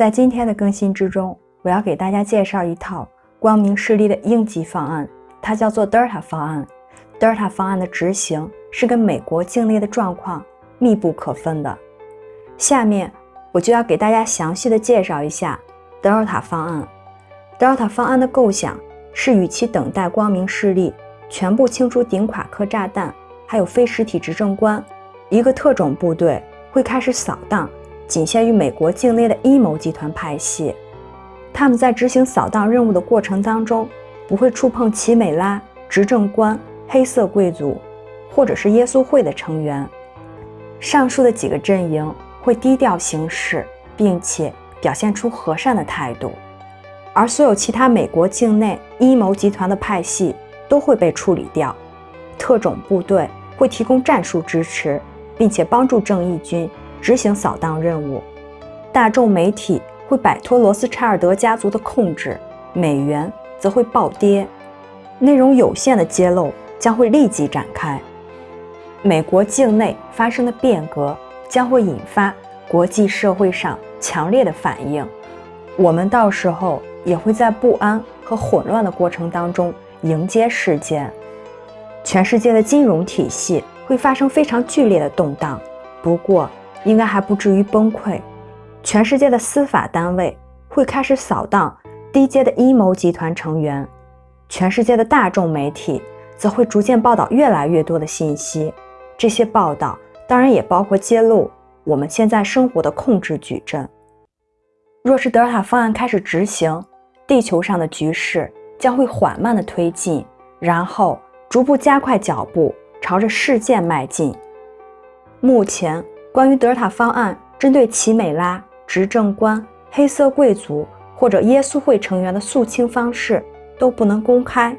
在今天的更新之中，我要给大家介绍一套光明势力的应急方案，它叫做德尔塔方案。德尔塔方案的执行是跟美国境内的状况密不可分的。下面我就要给大家详细的介绍一下德尔塔方案。德尔塔方案的构想是，与其等待光明势力全部清除顶垮克炸弹，还有非实体执政官，一个特种部队会开始扫荡。仅限于美国境内的阴谋集团派系，他们在执行扫荡任务的过程当中，不会触碰奇美拉、执政官、黑色贵族，或者是耶稣会的成员。上述的几个阵营会低调行事，并且表现出和善的态度，而所有其他美国境内阴谋集团的派系都会被处理掉。特种部队会提供战术支持，并且帮助正义军。执行扫荡任务，大众媒体会摆脱罗斯柴尔德家族的控制，美元则会暴跌，内容有限的揭露将会立即展开。美国境内发生的变革将会引发国际社会上强烈的反应，我们到时候也会在不安和混乱的过程当中迎接事件。全世界的金融体系会发生非常剧烈的动荡，不过。应该还不至于崩溃。全世界的司法单位会开始扫荡低阶的阴谋集团成员，全世界的大众媒体则会逐渐报道越来越多的信息。这些报道当然也包括揭露我们现在生活的控制矩阵。若是德尔塔方案开始执行，地球上的局势将会缓慢的推进，然后逐步加快脚步，朝着事件迈进。目前。关于德尔塔方案针对奇美拉执政官、黑色贵族或者耶稣会成员的肃清方式都不能公开。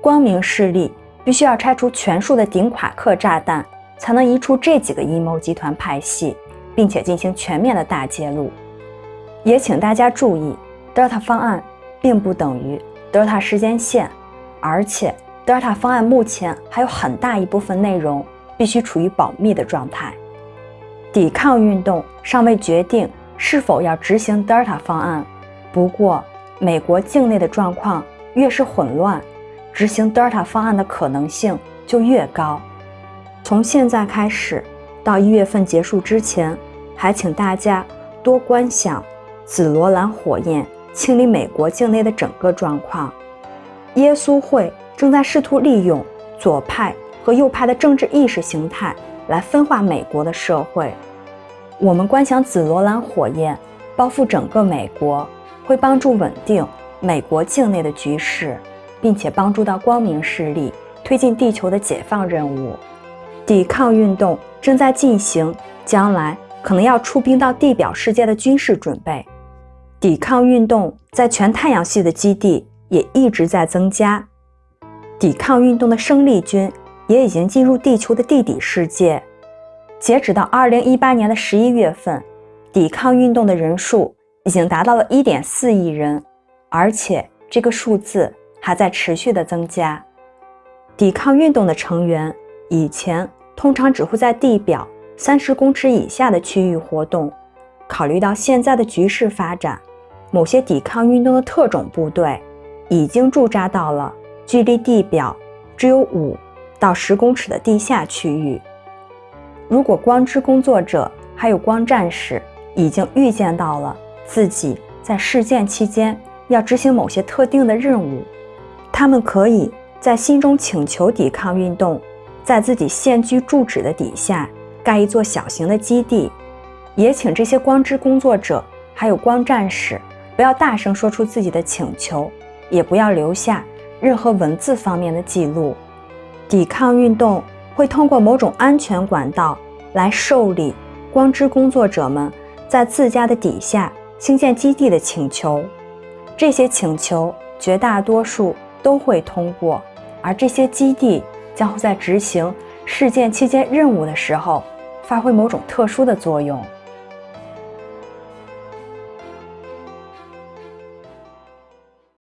光明势力必须要拆除全数的顶垮克炸弹，才能移除这几个阴谋集团派系，并且进行全面的大揭露。也请大家注意，德尔塔方案并不等于德尔塔时间线，而且德尔塔方案目前还有很大一部分内容必须处于保密的状态。抵抗运动尚未决定是否要执行德尔塔方案。不过，美国境内的状况越是混乱，执行德尔塔方案的可能性就越高。从现在开始到一月份结束之前，还请大家多观想紫罗兰火焰清理美国境内的整个状况。耶稣会正在试图利用左派和右派的政治意识形态。来分化美国的社会。我们观想紫罗兰火焰包覆整个美国，会帮助稳定美国境内的局势，并且帮助到光明势力推进地球的解放任务。抵抗运动正在进行，将来可能要出兵到地表世界的军事准备。抵抗运动在全太阳系的基地也一直在增加。抵抗运动的生力军。也已经进入地球的地底世界。截止到二零一八年的十一月份，抵抗运动的人数已经达到了一点四亿人，而且这个数字还在持续的增加。抵抗运动的成员以前通常只会在地表三十公尺以下的区域活动。考虑到现在的局势发展，某些抵抗运动的特种部队已经驻扎到了距离地表只有五。到十公尺的地下区域。如果光之工作者还有光战士已经预见到了自己在事件期间要执行某些特定的任务，他们可以在心中请求抵抗运动在自己现居住址的底下盖一座小型的基地。也请这些光之工作者还有光战士不要大声说出自己的请求，也不要留下任何文字方面的记录。抵抗运动会通过某种安全管道来受理光之工作者们在自家的底下兴建基地的请求。这些请求绝大多数都会通过，而这些基地将会在执行事件期间任务的时候发挥某种特殊的作用。